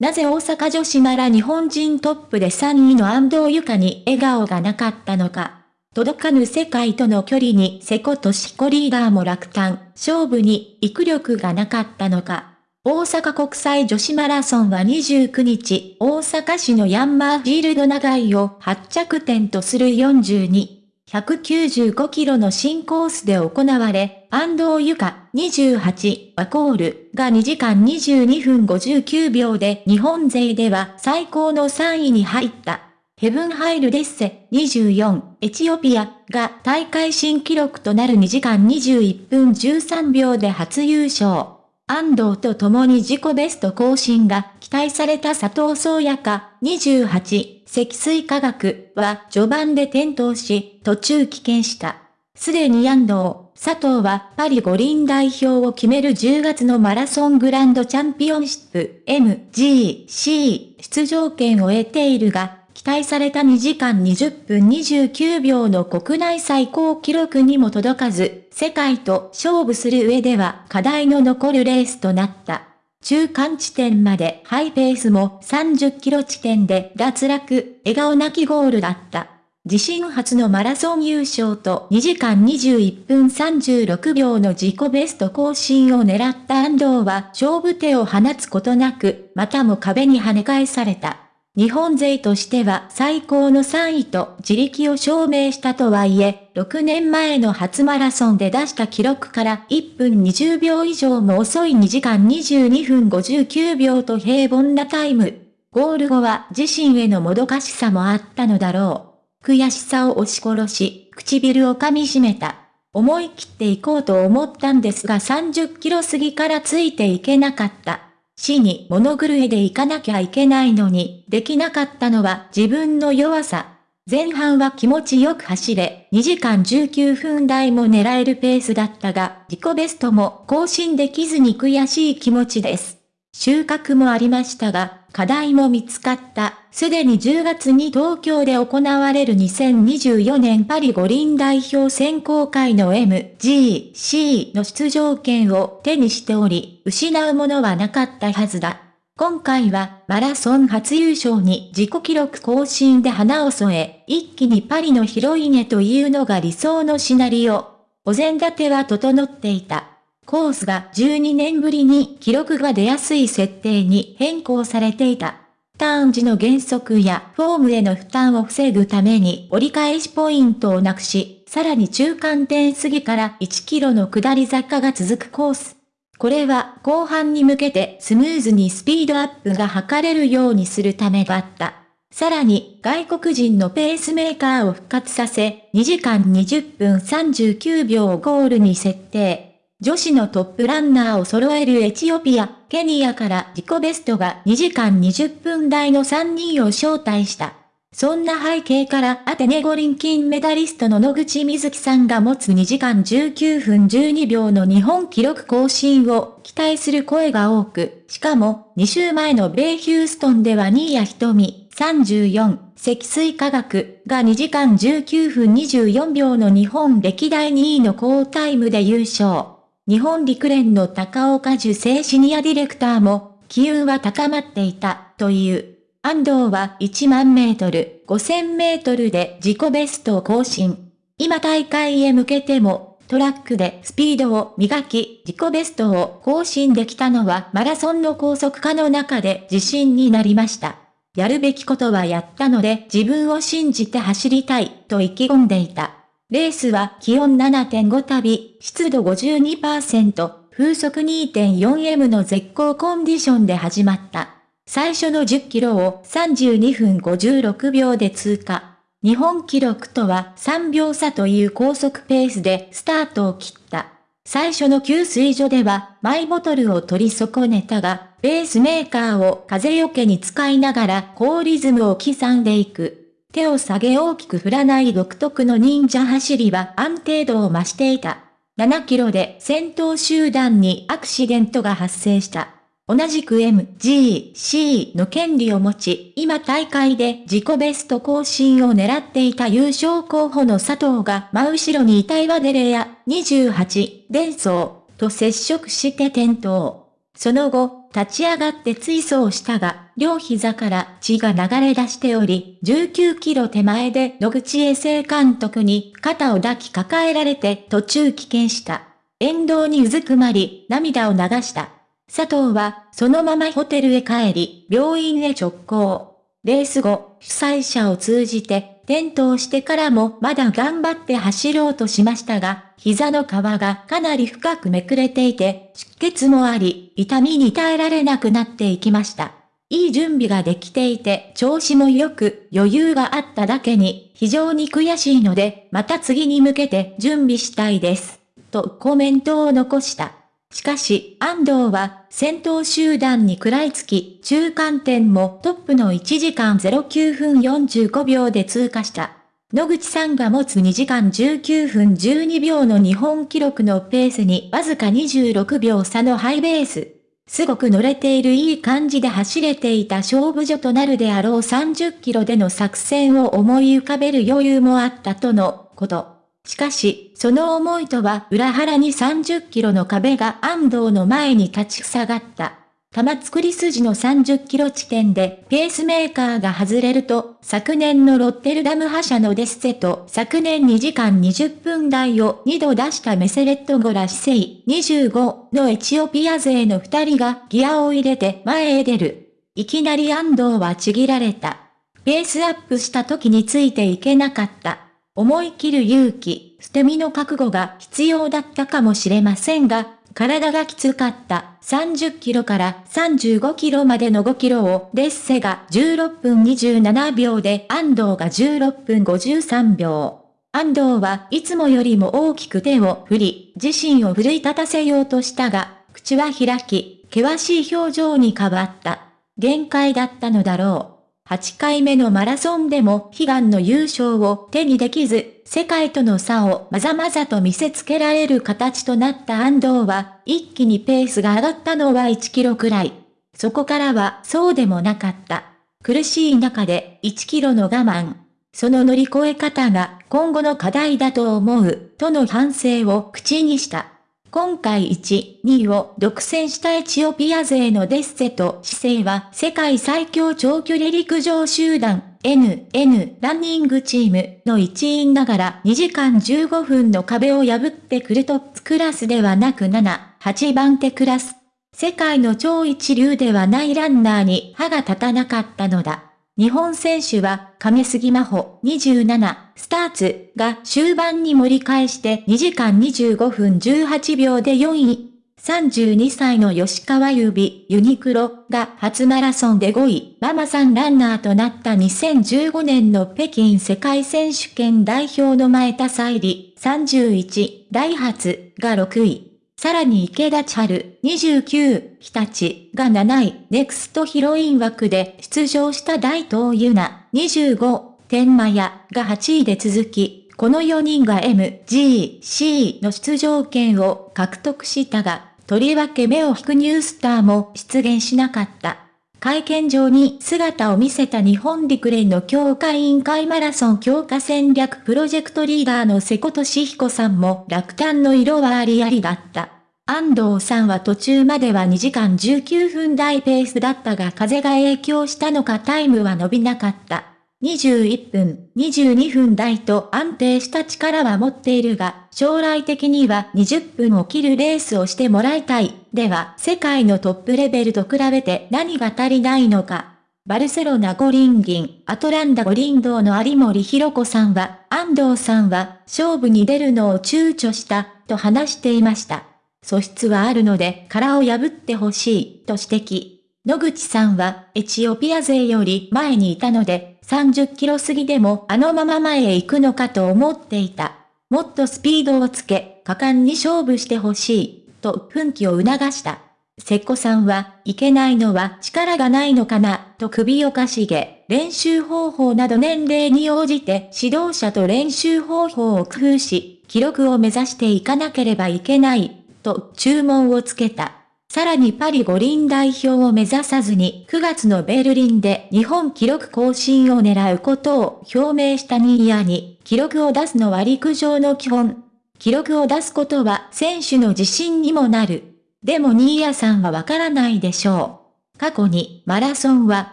なぜ大阪女子なら日本人トップで3位の安藤ゆかに笑顔がなかったのか。届かぬ世界との距離に瀬古としこリーダーも落胆、勝負に育力がなかったのか。大阪国際女子マラソンは29日、大阪市のヤンマーフィールド長井を発着点とする42、195キロの新コースで行われ、安藤ゆか28ワコールが2時間22分59秒で日本勢では最高の3位に入った。ヘブンハイルデッセ24エチオピアが大会新記録となる2時間21分13秒で初優勝。安藤と共に自己ベスト更新が期待された佐藤総也か28積水化学は序盤で転倒し途中棄権した。すでに安藤、佐藤はパリ五輪代表を決める10月のマラソングランドチャンピオンシップ MGC 出場権を得ているが、期待された2時間20分29秒の国内最高記録にも届かず、世界と勝負する上では課題の残るレースとなった。中間地点までハイペースも30キロ地点で脱落、笑顔なきゴールだった。自身初のマラソン優勝と2時間21分36秒の自己ベスト更新を狙った安藤は勝負手を放つことなく、またも壁に跳ね返された。日本勢としては最高の3位と自力を証明したとはいえ、6年前の初マラソンで出した記録から1分20秒以上も遅い2時間22分59秒と平凡なタイム。ゴール後は自身へのもどかしさもあったのだろう。悔しさを押し殺し、唇を噛み締めた。思い切っていこうと思ったんですが30キロ過ぎからついていけなかった。死に物狂いで行かなきゃいけないのに、できなかったのは自分の弱さ。前半は気持ちよく走れ、2時間19分台も狙えるペースだったが、自己ベストも更新できずに悔しい気持ちです。収穫もありましたが、課題も見つかった。すでに10月に東京で行われる2024年パリ五輪代表選考会の MGC の出場権を手にしており、失うものはなかったはずだ。今回はマラソン初優勝に自己記録更新で花を添え、一気にパリのヒロイネというのが理想のシナリオ。お膳立ては整っていた。コースが12年ぶりに記録が出やすい設定に変更されていた。ターン時の減速やフォームへの負担を防ぐために折り返しポイントをなくし、さらに中間点過ぎから1キロの下り坂が続くコース。これは後半に向けてスムーズにスピードアップが図れるようにするためだった。さらに外国人のペースメーカーを復活させ、2時間20分39秒をゴールに設定。女子のトップランナーを揃えるエチオピア、ケニアから自己ベストが2時間20分台の3人を招待した。そんな背景からアテネ五輪金メダリストの野口みずきさんが持つ2時間19分12秒の日本記録更新を期待する声が多く、しかも2週前の米ヒューストンでは新谷瞳34積水化学が2時間19分24秒の日本歴代2位の高タイムで優勝。日本陸連の高岡受精シニアディレクターも、機運は高まっていた、という。安藤は1万メートル、5000メートルで自己ベストを更新。今大会へ向けても、トラックでスピードを磨き、自己ベストを更新できたのはマラソンの高速化の中で自信になりました。やるべきことはやったので自分を信じて走りたいと意気込んでいた。レースは気温7.5旅、湿度52%、風速 2.4M の絶好コンディションで始まった。最初の10キロを32分56秒で通過。日本記録とは3秒差という高速ペースでスタートを切った。最初の給水所ではマイボトルを取り損ねたが、ベースメーカーを風よけに使いながら高リズムを刻んでいく。手を下げ大きく振らない独特の忍者走りは安定度を増していた。7キロで先頭集団にアクシデントが発生した。同じく MGC の権利を持ち、今大会で自己ベスト更新を狙っていた優勝候補の佐藤が真後ろにいたイワデレア28、伝送と接触して転倒。その後、立ち上がって追走したが、両膝から血が流れ出しており、19キロ手前で野口衛生監督に肩を抱き抱えられて途中棄権した。沿道にうずくまり、涙を流した。佐藤は、そのままホテルへ帰り、病院へ直行。レース後、主催者を通じて、転倒してからもまだ頑張って走ろうとしましたが、膝の皮がかなり深くめくれていて、出血もあり、痛みに耐えられなくなっていきました。いい準備ができていて、調子も良く、余裕があっただけに、非常に悔しいので、また次に向けて準備したいです。とコメントを残した。しかし、安藤は、先頭集団に食らいつき、中間点もトップの1時間09分45秒で通過した。野口さんが持つ2時間19分12秒の日本記録のペースにわずか26秒差のハイベース。すごく乗れているいい感じで走れていた勝負所となるであろう30キロでの作戦を思い浮かべる余裕もあったとのこと。しかし、その思いとは裏腹に30キロの壁が安藤の前に立ち塞がった。玉造り筋の30キロ地点でペースメーカーが外れると、昨年のロッテルダム覇者のデッセと昨年2時間20分台を2度出したメセレットゴラシセイ25のエチオピア勢の2人がギアを入れて前へ出る。いきなり安藤はちぎられた。ペースアップした時についていけなかった。思い切る勇気、捨て身の覚悟が必要だったかもしれませんが、体がきつかった30キロから35キロまでの5キロをデッセが16分27秒で安藤が16分53秒。安藤はいつもよりも大きく手を振り、自身を奮い立たせようとしたが、口は開き、険しい表情に変わった。限界だったのだろう。8回目のマラソンでも悲願の優勝を手にできず、世界との差をまざまざと見せつけられる形となった安藤は、一気にペースが上がったのは1キロくらい。そこからはそうでもなかった。苦しい中で1キロの我慢。その乗り越え方が今後の課題だと思う、との反省を口にした。今回1、2位を独占したエチオピア勢のデッセと姿勢は世界最強長距離陸上集団 NN ランニングチームの一員ながら2時間15分の壁を破ってくるトップクラスではなく7、8番手クラス。世界の超一流ではないランナーに歯が立たなかったのだ。日本選手は、亀杉真帆27、スターツが終盤に盛り返して2時間25分18秒で4位。32歳の吉川優美、ユニクロが初マラソンで5位、ママさんランナーとなった2015年の北京世界選手権代表の前田沙里、31、ダイハツが6位。さらに池田千春、29、日立が7位、ネクストヒロイン枠で出場した大東優奈、25、天満屋が8位で続き、この4人が MGC の出場権を獲得したが、とりわけ目を引くニュースターも出現しなかった。会見場に姿を見せた日本陸連の強化委員会マラソン強化戦略プロジェクトリーダーの瀬古俊彦さんも落胆の色はありありだった。安藤さんは途中までは2時間19分台ペースだったが風が影響したのかタイムは伸びなかった。21分、22分台と安定した力は持っているが、将来的には20分を切るレースをしてもらいたい。では、世界のトップレベルと比べて何が足りないのか。バルセロナ五輪銀、アトランダ五輪道の有森博子さんは、安藤さんは、勝負に出るのを躊躇した、と話していました。素質はあるので殻を破ってほしい、と指摘。野口さんは、エチオピア勢より前にいたので、30キロ過ぎでもあのまま前へ行くのかと思っていた。もっとスピードをつけ、果敢に勝負してほしい、と奮起を促した。瀬古さんは、いけないのは力がないのかな、と首をかしげ、練習方法など年齢に応じて指導者と練習方法を工夫し、記録を目指していかなければいけない、と注文をつけた。さらにパリ五輪代表を目指さずに9月のベルリンで日本記録更新を狙うことを表明したニーヤに、記録を出すのは陸上の基本。記録を出すことは選手の自信にもなる。でも新谷さんはわからないでしょう。過去にマラソンは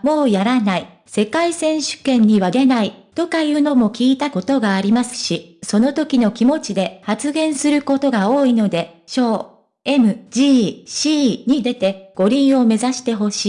もうやらない、世界選手権には出ない、とかいうのも聞いたことがありますし、その時の気持ちで発言することが多いので、小、M、G、C に出て五輪を目指してほし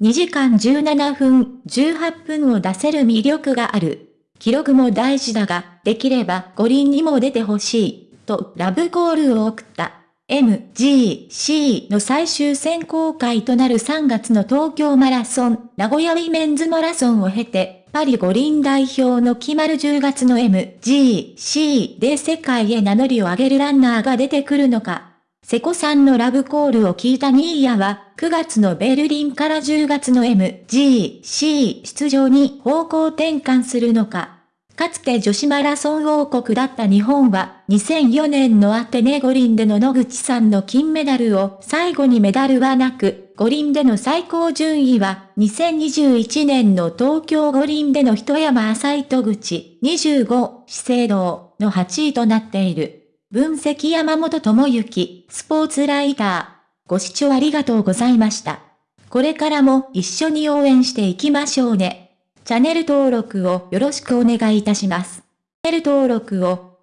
い。2時間17分、18分を出せる魅力がある。記録も大事だが、できれば五輪にも出てほしい、とラブコールを送った。MGC の最終選考会となる3月の東京マラソン、名古屋ウィメンズマラソンを経て、パリ五輪代表の決まる10月の MGC で世界へ名乗りを上げるランナーが出てくるのか。瀬古さんのラブコールを聞いたニーヤは、9月のベルリンから10月の MGC 出場に方向転換するのか。かつて女子マラソン王国だった日本は、2004年のアテネ五輪での野口さんの金メダルを最後にメダルはなく、五輪での最高順位は、2021年の東京五輪での一山浅井戸口、25、資生堂の8位となっている。分析山本智之、スポーツライター。ご視聴ありがとうございました。これからも一緒に応援していきましょうね。チャンネル登録をよろしくお願いいたします。チャンネル登録を